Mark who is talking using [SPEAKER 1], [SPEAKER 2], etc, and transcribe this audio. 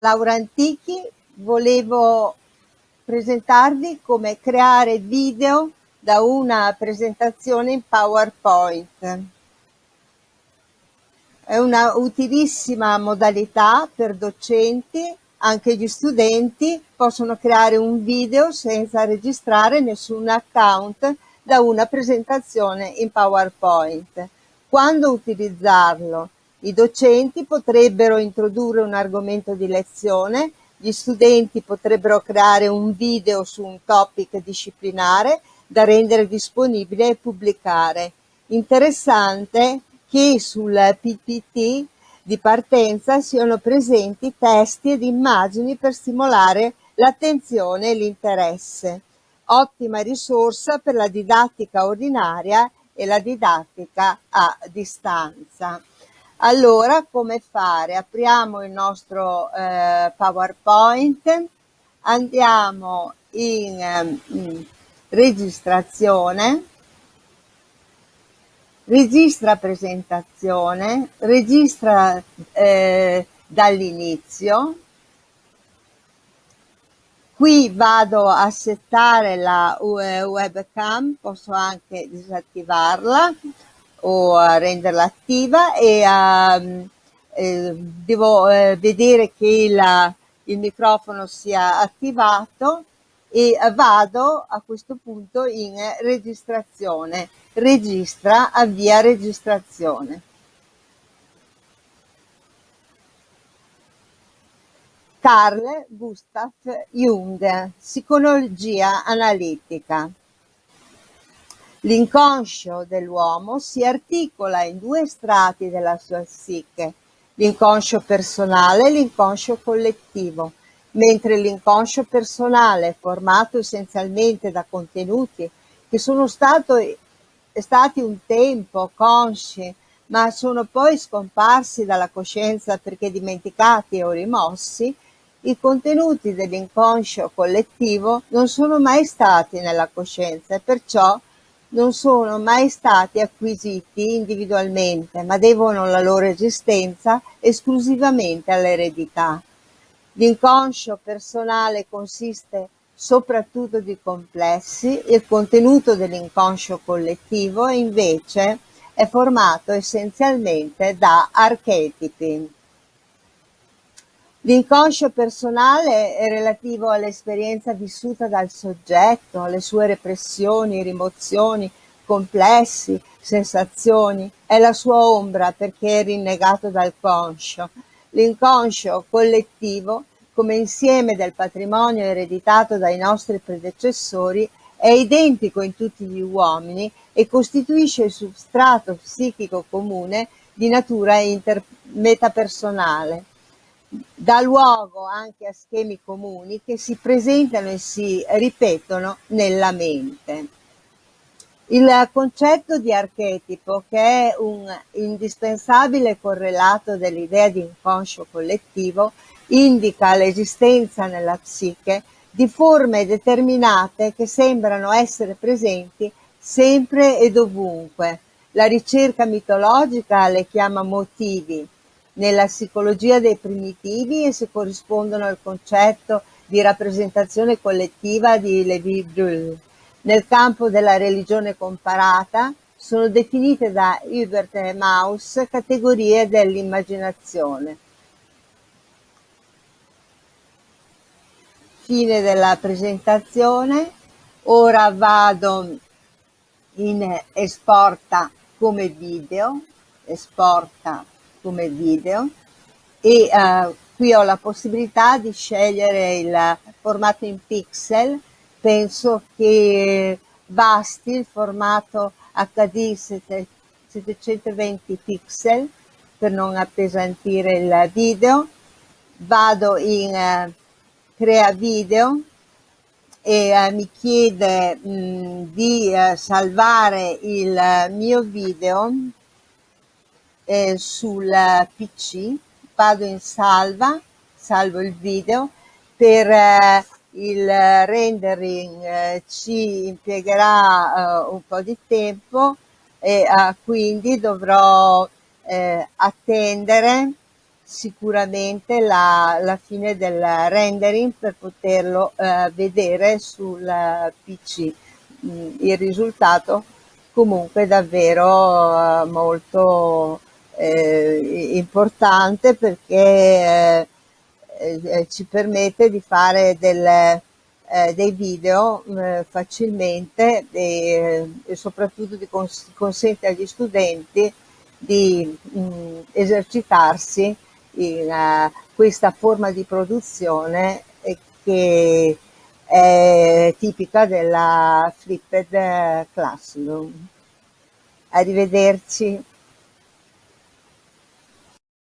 [SPEAKER 1] Laura Antichi, volevo presentarvi come creare video da una presentazione in PowerPoint. È una utilissima modalità per docenti, anche gli studenti possono creare un video senza registrare nessun account da una presentazione in PowerPoint. Quando utilizzarlo? I docenti potrebbero introdurre un argomento di lezione, gli studenti potrebbero creare un video su un topic disciplinare da rendere disponibile e pubblicare. Interessante che sul PPT di partenza siano presenti testi ed immagini per stimolare l'attenzione e l'interesse. Ottima risorsa per la didattica ordinaria e la didattica a distanza. Allora, come fare? Apriamo il nostro eh, PowerPoint, andiamo in, in ehm, registrazione, registra presentazione, registra eh, dall'inizio, qui vado a settare la webcam, posso anche disattivarla, o a renderla attiva e a, eh, devo eh, vedere che la, il microfono sia attivato e vado a questo punto in registrazione. Registra, avvia registrazione. Carl Gustav Jung, psicologia analitica. L'inconscio dell'uomo si articola in due strati della sua psiche, l'inconscio personale e l'inconscio collettivo, mentre l'inconscio personale, formato essenzialmente da contenuti che sono stato, stati un tempo consci, ma sono poi scomparsi dalla coscienza perché dimenticati o rimossi, i contenuti dell'inconscio collettivo non sono mai stati nella coscienza e perciò non sono mai stati acquisiti individualmente, ma devono la loro esistenza esclusivamente all'eredità. L'inconscio personale consiste soprattutto di complessi, il contenuto dell'inconscio collettivo invece è formato essenzialmente da archetipi. L'inconscio personale è relativo all'esperienza vissuta dal soggetto, alle sue repressioni, rimozioni, complessi, sensazioni, è la sua ombra perché è rinnegato dal conscio. L'inconscio collettivo, come insieme del patrimonio ereditato dai nostri predecessori, è identico in tutti gli uomini e costituisce il substrato psichico comune di natura metapersonale dà luogo anche a schemi comuni che si presentano e si ripetono nella mente. Il concetto di archetipo, che è un indispensabile correlato dell'idea di inconscio collettivo, indica l'esistenza nella psiche di forme determinate che sembrano essere presenti sempre e dovunque. La ricerca mitologica le chiama motivi, nella psicologia dei primitivi e si corrispondono al concetto di rappresentazione collettiva di Lévi-Brühl. Nel campo della religione comparata sono definite da Hubert e Maus categorie dell'immaginazione. Fine della presentazione, ora vado in esporta come video, esporta come video e uh, qui ho la possibilità di scegliere il formato in pixel, penso che basti il formato HD 720 pixel per non appesantire il video, vado in uh, crea video e uh, mi chiede mh, di uh, salvare il mio video eh, sul PC, vado in salva, salvo il video, per eh, il rendering eh, ci impiegherà eh, un po' di tempo e quindi dovrò attendere sicuramente la, la, fine del rendering per poterlo eh, vedere sul PC. Mm, il risultato comunque davvero eh, molto eh, importante perché eh, eh, ci permette di fare del, dei video facilmente e, e soprattutto cons consente agli studenti di mh, mm, esercitarsi in uh, questa forma di produzione che è tipica della Flipped Classroom. Arrivederci.